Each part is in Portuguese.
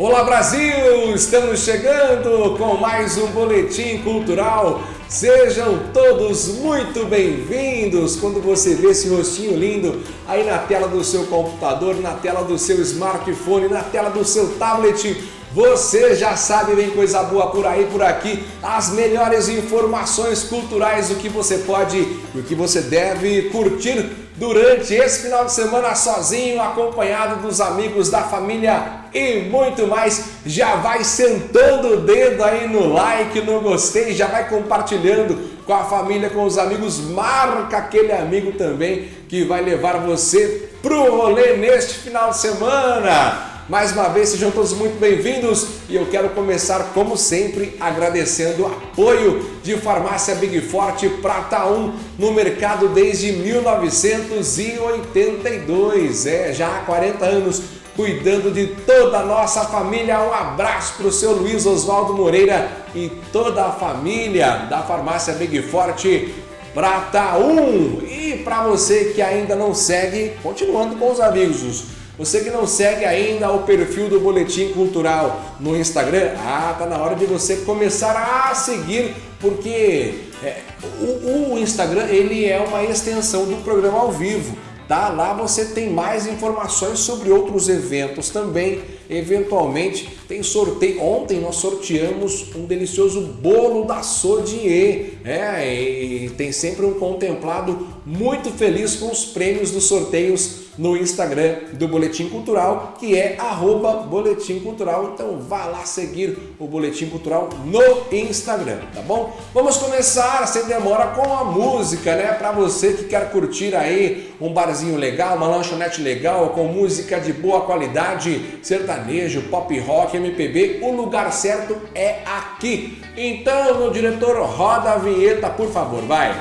Olá Brasil, estamos chegando com mais um boletim cultural. Sejam todos muito bem-vindos. Quando você vê esse rostinho lindo aí na tela do seu computador, na tela do seu smartphone, na tela do seu tablet, você já sabe, vem coisa boa por aí, por aqui, as melhores informações culturais, o que você pode e o que você deve curtir durante esse final de semana sozinho, acompanhado dos amigos, da família e muito mais. Já vai sentando o dedo aí no like, no gostei, já vai compartilhando com a família, com os amigos. Marca aquele amigo também que vai levar você pro rolê neste final de semana. Mais uma vez, sejam todos muito bem-vindos e eu quero começar, como sempre, agradecendo o apoio de Farmácia Big Forte Prata 1 no mercado desde 1982, é, já há 40 anos, cuidando de toda a nossa família. Um abraço para o seu Luiz Oswaldo Moreira e toda a família da Farmácia Big Forte Prata 1. E para você que ainda não segue, continuando com os avisos. Você que não segue ainda o perfil do Boletim Cultural no Instagram, ah, tá na hora de você começar a seguir, porque é, o, o Instagram ele é uma extensão do programa ao vivo. Tá? Lá você tem mais informações sobre outros eventos também. Eventualmente tem sorteio. Ontem nós sorteamos um delicioso bolo da Sodier. É, e tem sempre um contemplado muito feliz com os prêmios dos sorteios no Instagram do Boletim Cultural, que é arroba Boletim Cultural. Então vá lá seguir o Boletim Cultural no Instagram, tá bom? Vamos começar sem demora com a música, né? Para você que quer curtir aí um barzinho legal, uma lanchonete legal, com música de boa qualidade, sertanejo, pop rock, MPB, o lugar certo é aqui. Então, meu diretor, roda a vinheta, por favor, vai!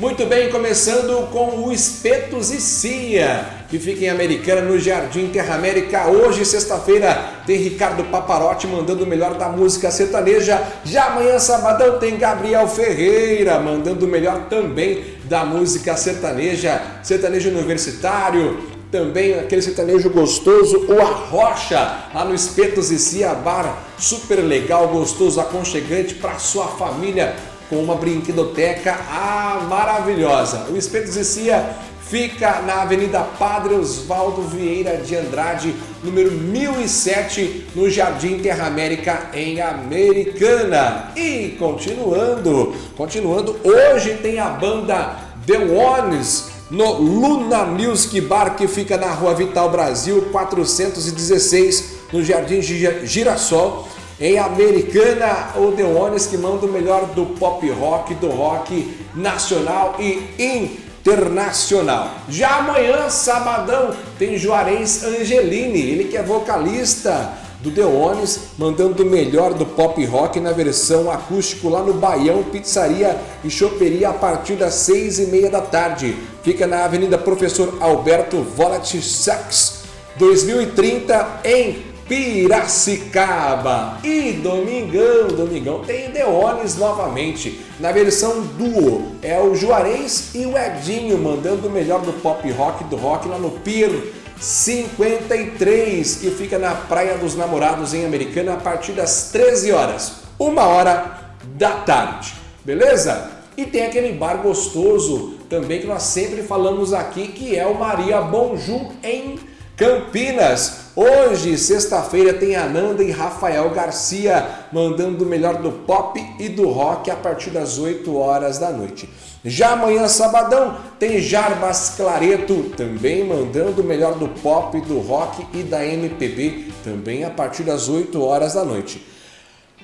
Muito bem, começando com o Espetos e Cia, que fica em Americana, no Jardim Terra América. Hoje, sexta-feira, tem Ricardo Paparotti mandando o melhor da música sertaneja. Já amanhã, sabadão, tem Gabriel Ferreira mandando o melhor também da música sertaneja, sertanejo universitário. Também aquele sertanejo gostoso, o Arrocha, lá no Espetos e Cia Bar, super legal, gostoso, aconchegante para sua família com uma brinquedoteca ah, maravilhosa. O Espetos e Cia fica na Avenida Padre Osvaldo Vieira de Andrade, número 1007, no Jardim Terra América, em Americana. E continuando, continuando, hoje tem a banda The Ones no Luna Music Bar, que fica na Rua Vital Brasil, 416, no Jardim Girassol em Americana, o The Ones que manda o melhor do pop rock, do rock nacional e internacional. Já amanhã, sabadão, tem Juarez Angelini, ele que é vocalista do The Ones, mandando o melhor do pop rock na versão acústico lá no Baião Pizzaria e Choperia a partir das seis e meia da tarde. Fica na Avenida Professor Alberto Volat Sachs, 2030 em Piracicaba. E domingão, domingão tem Deones novamente, na versão duo. É o Juarez e o Edinho mandando o melhor do pop rock, do rock lá no Pier 53, que fica na Praia dos Namorados em Americana a partir das 13 horas, uma hora da tarde. Beleza? E tem aquele bar gostoso também que nós sempre falamos aqui, que é o Maria Bonjour em Campinas. Hoje, sexta-feira, tem Ananda e Rafael Garcia mandando o melhor do pop e do rock a partir das 8 horas da noite. Já amanhã, sabadão, tem Jarbas Clareto também mandando o melhor do pop, do rock e da MPB também a partir das 8 horas da noite.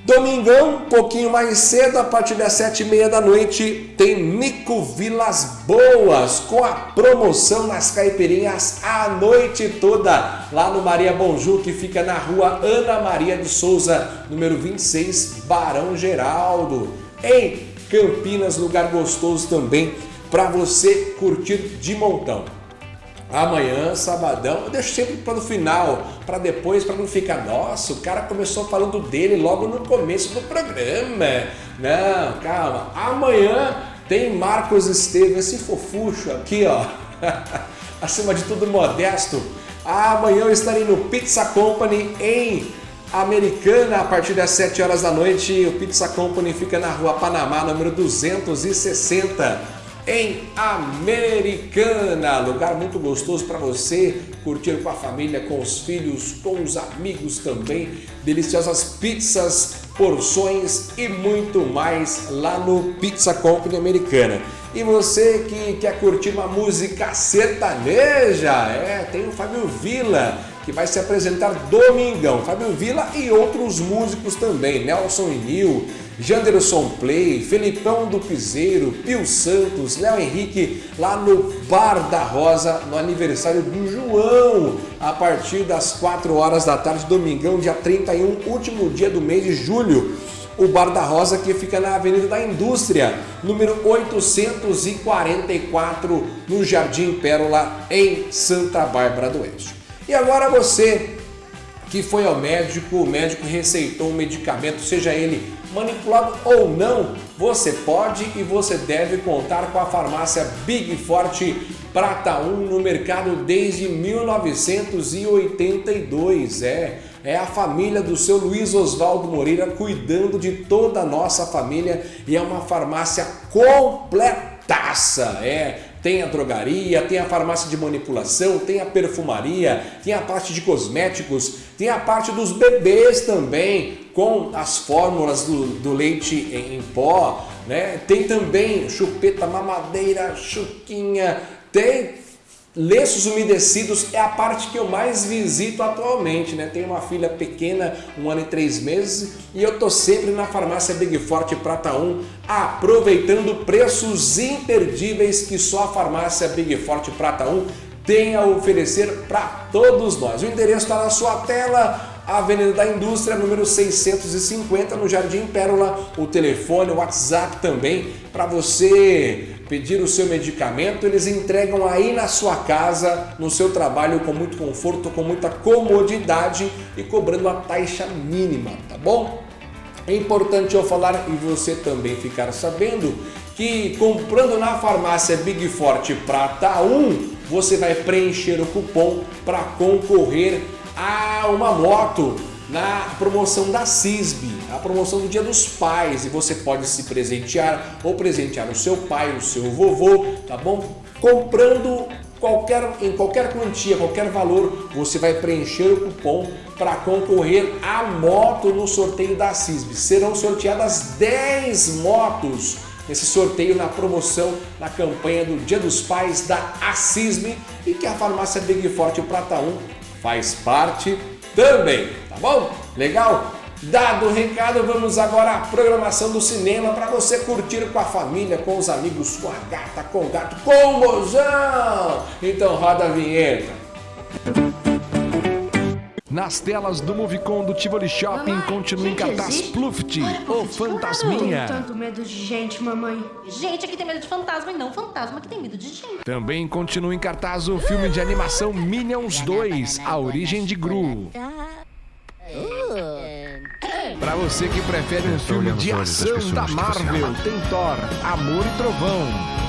Domingão, um pouquinho mais cedo, a partir das sete e meia da noite, tem Nico Vilas Boas com a promoção nas caipirinhas a noite toda, lá no Maria Bonju, que fica na rua Ana Maria de Souza, número 26, Barão Geraldo, em Campinas, lugar gostoso também para você curtir de montão. Amanhã, sabadão, eu deixo sempre para o final, para depois, para não ficar, nossa, o cara começou falando dele logo no começo do programa. Não, calma. Amanhã tem Marcos Estevam, esse fofucho aqui, ó. acima de tudo modesto. Amanhã eu estarei no Pizza Company em Americana a partir das 7 horas da noite. O Pizza Company fica na rua Panamá, número 260 em Americana. Lugar muito gostoso para você curtir com a família, com os filhos, com os amigos também. Deliciosas pizzas, porções e muito mais lá no Pizza Company Americana. E você que quer curtir uma música sertaneja, é, tem o Fábio Vila que vai se apresentar domingão. Fábio Vila e outros músicos também, Nelson e Nil, Janderson Play, Felipão do Piseiro, Pio Santos, Léo Henrique, lá no Bar da Rosa, no aniversário do João, a partir das 4 horas da tarde, domingão, dia 31, último dia do mês de julho. O Bar da Rosa que fica na Avenida da Indústria, número 844, no Jardim Pérola, em Santa Bárbara do Oeste. E agora você que foi ao médico, o médico receitou um medicamento, seja ele manipulado ou não, você pode e você deve contar com a farmácia Big Forte Prata 1 no mercado desde 1982. É, é a família do seu Luiz Oswaldo Moreira cuidando de toda a nossa família e é uma farmácia completaça. É, tem a drogaria, tem a farmácia de manipulação, tem a perfumaria, tem a parte de cosméticos, tem a parte dos bebês também, com as fórmulas do, do leite em, em pó, né? tem também chupeta, mamadeira, chuquinha, tem Lenços umedecidos é a parte que eu mais visito atualmente, né? Tenho uma filha pequena, um ano e três meses, e eu tô sempre na farmácia Big Forte Prata 1, aproveitando preços imperdíveis que só a farmácia Big Forte Prata 1 tem a oferecer para todos nós. O endereço está na sua tela, Avenida da Indústria, número 650, no Jardim Pérola. O telefone, o WhatsApp também, para você pedir o seu medicamento. Eles entregam aí na sua casa, no seu trabalho, com muito conforto, com muita comodidade e cobrando a taxa mínima, tá bom? É importante eu falar e você também ficar sabendo que comprando na farmácia Big Forte Prata 1, você vai preencher o cupom para concorrer a uma moto na promoção da CISB, a promoção do Dia dos Pais, e você pode se presentear ou presentear o seu pai, o seu vovô, tá bom? Comprando qualquer, em qualquer quantia, qualquer valor, você vai preencher o cupom para concorrer à moto no sorteio da CISB. Serão sorteadas 10 motos nesse sorteio na promoção, na campanha do Dia dos Pais da ACISB e que a farmácia Big Forte Prata 1 faz parte também, tá bom? Legal? Dado o recado, vamos agora à programação do cinema para você curtir com a família, com os amigos, com a gata, com o gato, com o mozão. Então roda a vinheta nas telas do Movicon do Tivoli Shopping mamãe, continua em cartaz Pluft, o Fantasminha. Eu tenho tanto medo de gente, mamãe. Gente aqui tem medo de fantasma e não fantasma que tem medo de gente. Também continua em cartaz o filme de animação Minions 2, A Origem de Gru. Para você que prefere um filme de ação da Marvel, tem Thor, Amor e Trovão.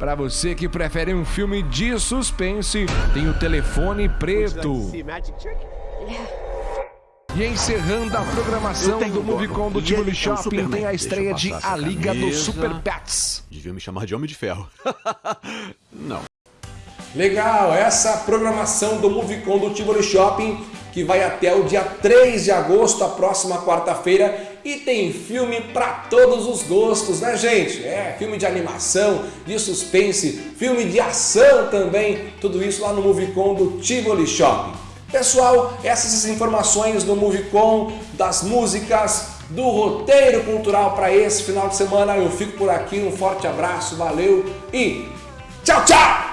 Para você que prefere um filme de suspense, tem o Telefone Preto. E encerrando a programação do Movicon do Tivoli Shopping, tem a estreia de A Liga dos Super Pets. Devia me chamar de Homem de Ferro. Não. Legal, essa programação do Movicon do Tivoli Shopping que vai até o dia 3 de agosto, a próxima quarta-feira, e tem filme para todos os gostos, né gente? É, filme de animação, de suspense, filme de ação também, tudo isso lá no Movicon do Tivoli Shopping. Pessoal, essas informações do Movicon, das músicas, do roteiro cultural para esse final de semana. Eu fico por aqui, um forte abraço, valeu e tchau, tchau!